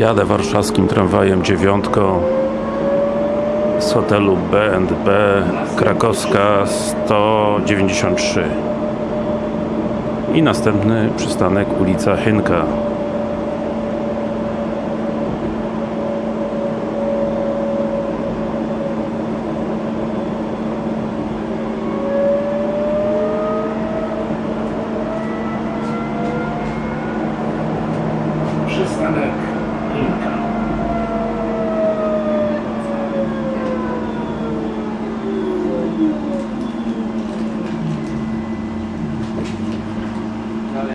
Jadę warszawskim tramwajem dziewiątką z hotelu B&B Krakowska 193 i następny przystanek ulica Hynka przystanek.